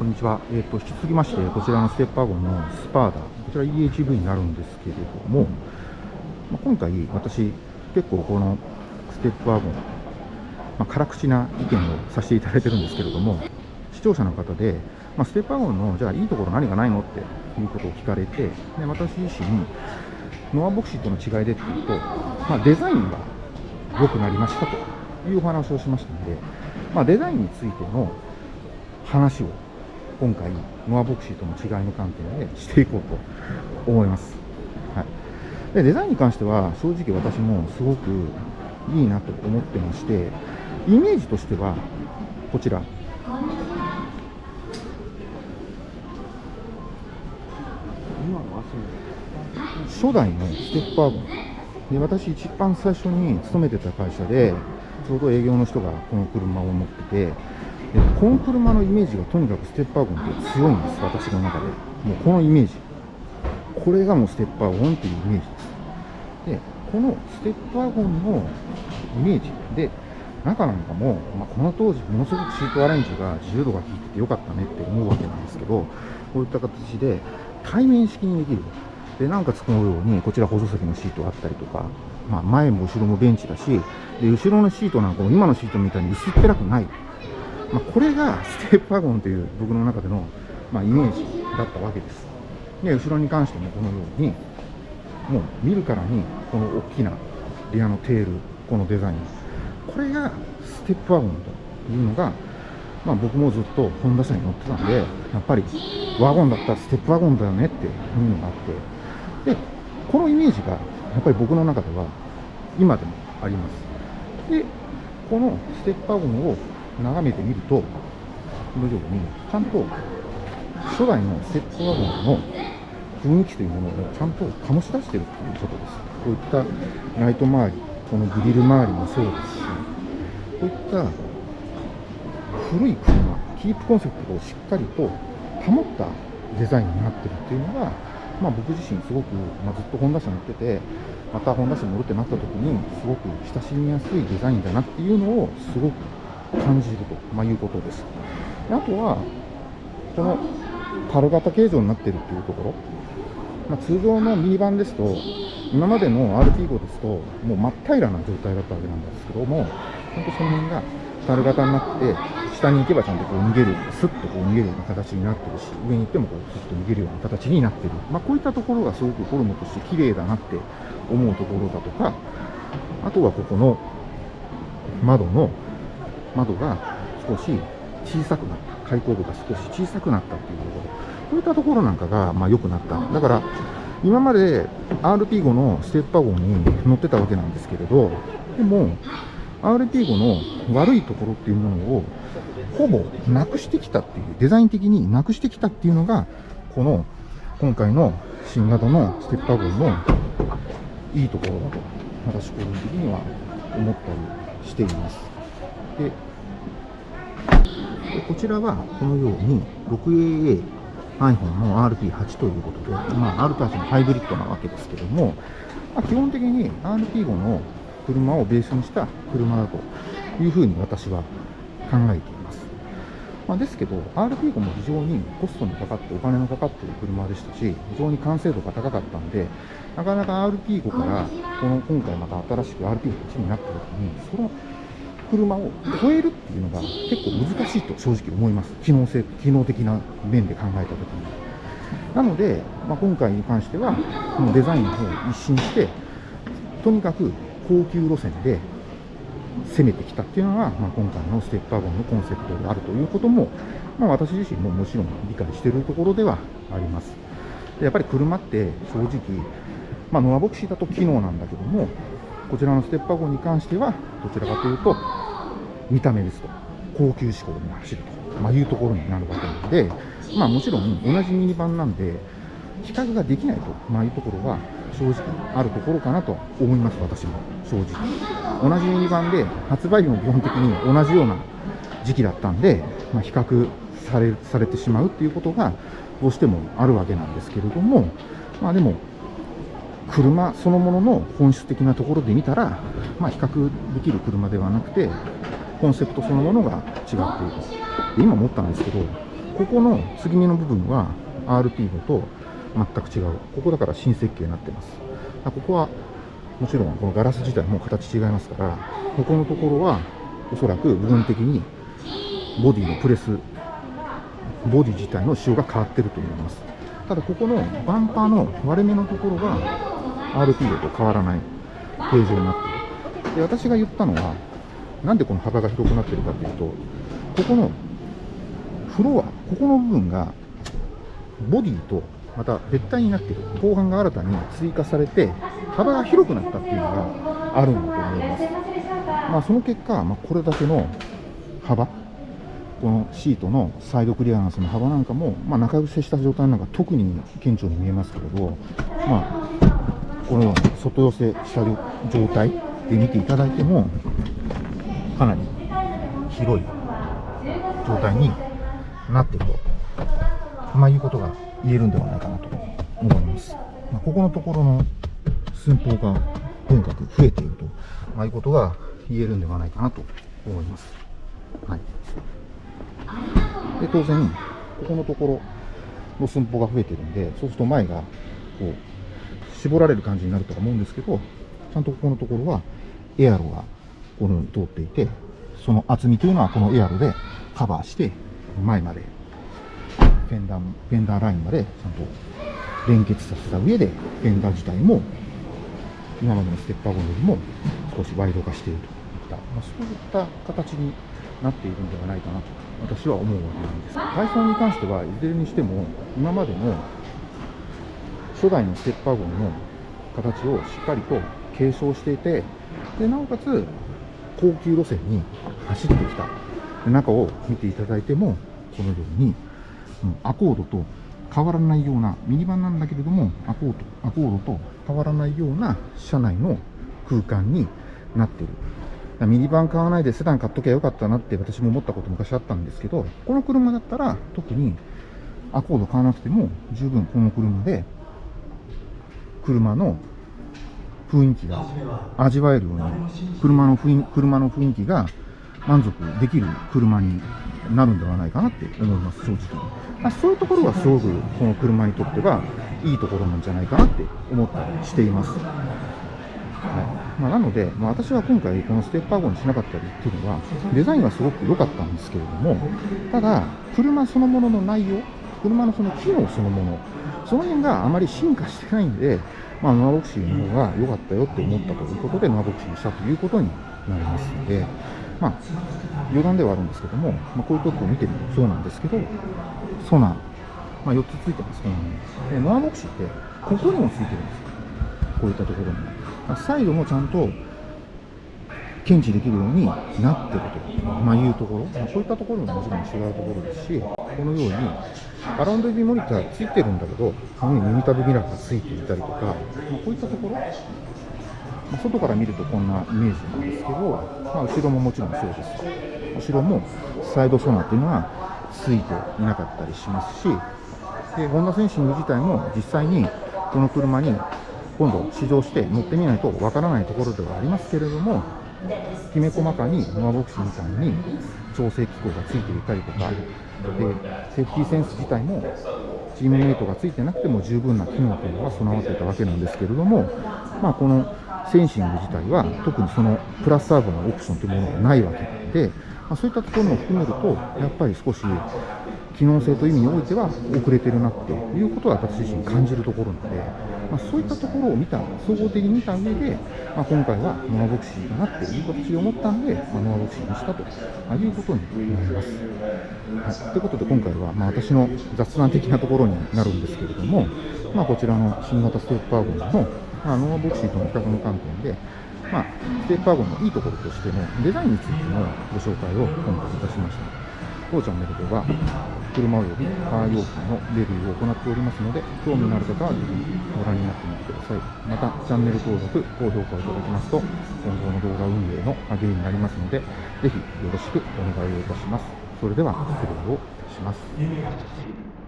こんにちは。えっ、と、引き続きまして、こちらのステップワゴンのスパーダ、こちら EHV になるんですけれども、まあ、今回、私、結構このステップワゴン、まあ、辛口な意見をさせていただいてるんですけれども、視聴者の方で、まあ、ステップワゴンの、じゃあいいところ何がないのっていうことを聞かれて、で私自身、ノアボクシーとの違いでっていうと、まあ、デザインが良くなりましたというお話をしましたので、まあ、デザインについての話を今回、ノアボクシーとの違いの観点でしていこうと思います。はい、でデザインに関しては、正直私もすごくいいなと思ってまして、イメージとしては、こちら。初代のステップワゴンで私一番最初に勤めてた会社でちょうど営業の人がこの車を持っててこの車のイメージがとにかくステップワゴンって強いんです私の中で。もうこのイメージ。これがもうステップワゴンっていうイメージ。ですでこのステップワゴンのイメージで中なんかも、まあ、この当時ものすごくシートアレンジが自由度が効いててよかったねって思うわけなんですけどこういった形で対面式にできる。でなおかつこのようにこちら補助席のシートがあったりとか、まあ、前も後ろもベンチだしで後ろのシートなんかも今のシートみたいに薄っぺらくない。まあ、これがステップワゴンという僕の中での、まあ、イメージだったわけです。で後ろに関してもこのようにもう見るからにこの大きなリアのテールこのデザイン。これがステップワゴンというのが、まあ、僕もずっとホンダ車に乗ってたんでやっぱりワゴンだったらステップワゴンだよねっていうのがあって。でこのイメージがやっぱり僕の中では今でもあります。でこのステップワゴンを眺めてみると、このように、ちゃんと初代のステップワゴンの雰囲気というものをちゃんと醸し出しているということです。こういったライト周り、このグリル周りもそうですし、こういった古い車、キープコンセプトをしっかりと保ったデザインになってるっていうのが、まあ、僕自身すごく、まあ、ずっとホンダ車乗ってて、またホンダ車に乗るってなった時に、すごく親しみやすいデザインだなっていうのをすごく感じると、まあ、いうことです。あとは、この樽型形状になっているというところ、まあ、通常のミニバンですと、今までの RT5 ですと、もう真っ平らな状態だったわけなんですけども、本当その辺が樽型になって、下に行けばちゃんとこう逃げる、スッとこう逃げるような形になってるし、上に行ってもこうスッと逃げるような形になってる。まあ、こういったところがすごくフォルムとして綺麗だなって思うところだとか、あとはここの窓の窓が少し小さくなった、開口部が少し小さくなったっていうところ、こういったところなんかがまあ良くなった。だから、今まで RP5 のステップワゴンに乗ってたわけなんですけれど、でも、RP5 の悪いところっていうものをほぼなくしてきたっていう、デザイン的になくしてきたっていうのが、この今回の新型のステップワゴンのいいところだと、私個人的には思ったりしています。でこちらはこのように 6AA iPhone の RP8 ということで、まあ、R と8のハイブリッドなわけですけども、まあ、基本的に RP5 の車をベースにした車だというふうに私は考えています。まあ、ですけど、RP5 も非常にコストにかかってお金のかかっている車でしたし、非常に完成度が高かったんで、なかなか RP5 からこの今回また新しく RP8 になった時に、その車を超えるっていうのが結構難しいと正直思います。機能性、機能的な面で考えたときに。なので、まあ、今回に関しては、このデザインの方を一新して、とにかく高級路線で攻めてきたっていうのが、まあ、今回のステップワゴンのコンセプトであるということも、まあ、私自身ももちろん理解しているところではあります。やっぱり車って正直、まあ、ノアボクシーだと機能なんだけども、こちらのステップワゴンに関しては、どちらかというと、見た目ですと、高級志向に走ると、まあ、いうところになるわけなので、まあ、もちろん同じミニバンなんで、比較ができないと、まあ、いうところは正直あるところかなと思います、私も。正直。同じミニバンで、発売日も基本的に同じような時期だったんで、まあ、比較されされてしまうっていうことがどうしてもあるわけなんですけれども、まあ、でも、車そのものの本質的なところで見たら、まあ、比較できる車ではなくて、コンセプトそのものが違っている。で今思ったんですけど、ここの継ぎ目の部分は RP と全く違う。ここだから新設計になってます。ここはもちろんこのガラス自体も形違いますから、ここのところはおそらく部分的にボディのプレス、ボディ自体の仕様が変わってると思います。ただここのバンパーの割れ目のところが RP と変わらない形状になっている。で、私が言ったのは、なんでこの幅が広くなってるかというと、ここのフロア、ここの部分がボディとまた別体になってる後半が新たに追加されて幅が広くなったっていうのがあるんだと思います、まあ、その結果、まあ、これだけの幅このシートのサイドクリアランスの幅なんかも、まあ、中伏せした状態なんか特に顕著に見えますけれど、まあ、このように外寄せした状態で見ていただいてもかなり広い状態になっていると、まあ、いうことが言えるんではないかなと思います。まあ、ここのところの寸法がとにかく増えていると、まあ、いうことが言えるんではないかなと思います。はい。で、当然、ここのところの寸法が増えているんで、そうすると前が、こう、絞られる感じになると思うんですけど、ちゃんとここのところは、エアロがこのように通っていて、その厚みというのはこのエアロでカバーして、前までフェンダー、フェンダーラインまでちゃんと連結させた上で、フェンダー自体も、今までのステッパーゴンよりも少しワイド化しているといった、まあ、そういった形になっているんではないかなと、私は思うわけなんです。体操に関しては、いずれにしても、今までの初代のステッパーゴンの形をしっかりと継承していて、でなおかつ高級路線に走ってきた中を見ていただいても、このようにアコードと変わらないような、ミニバンなんだけれども、アコードアコードと変わらないような車内の空間になっている。ミニバン買わないでセダン買っときゃよかったなって私も思ったこと昔あったんですけど、この車だったら特にアコード買わなくても十分この車で車の雰囲気が味わえるように車の雰囲車の雰囲気が満足できる車になるんではないかなって思います、正直。そういうところがすごくこの車にとってはいいところなんじゃないかなって思ったりしています。はいまあ、なので、まあ、私は今回このステッパー号にしなかったりっていうのはデザインはすごく良かったんですけれどもただ車そのものの内容車のその機能そのものその辺があまり進化してないんで、まあ、ノアボクシーの方が良かったよって思ったということでノアボクシーにしたということになりますので、まあ、余談ではあるんですけども、まあ、こういうとこを見てみるとそうなんですけどソナー、まあ、4つついてます、うん、でノアボクシーってここにもついてるんですよ。こういったところに。サイドもちゃんと検知できるようになってると、まあ、いうところ、まあ、そういったところももちろん違うところですしこのようにアラウンドビーモニターついてるんだけどこのように耳たぶミラーがついていたりとか、まあ、こういったところ、まあ、外から見るとこんなイメージなんですけど、まあ、後ろももちろんそうです。後ろもサイドソナーっていうのはついていなかったりしますし、でホンダセンシング自体も実際にこの車に今度試乗して乗ってみないとわからないところではありますけれども、きめ細かにノアボクシみたいに調整機構がついていたりとか、でセーフティーセンス自体もチームメイトがついてなくても十分な機能というのが備わっていたわけなんですけれども、まあ、このセンシング自体は特にそのプラスアルファのオプションというものがないわけで、まあ、そういったところも含めると、やっぱり少し機能性という意味においては遅れてるなっていうことは私自身感じるところなので、まあ、そういったところを見た、総合的に見た上で、まあ、今回はノアボクシーだなっていう形で思ったんで、まあ、ノアボクシーにしたということになります。はい、ということで今回は、まあ、私の雑談的なところになるんですけれども、ま、こちらの新型ステップワゴンの、ま、ノアボクシーとの比較の観点で、まあ、ステップワゴンのいいところとしてのデザインについてのご紹介を今回いたしました。当チャンネルでは車およびカー用品のレビューを行っておりますので興味のある方はぜひご覧になってみてください。またチャンネル登録高評価をいただきますと今後の動画運営の励みになりますのでぜひよろしくお願いをいたします。それでは失礼をいたします。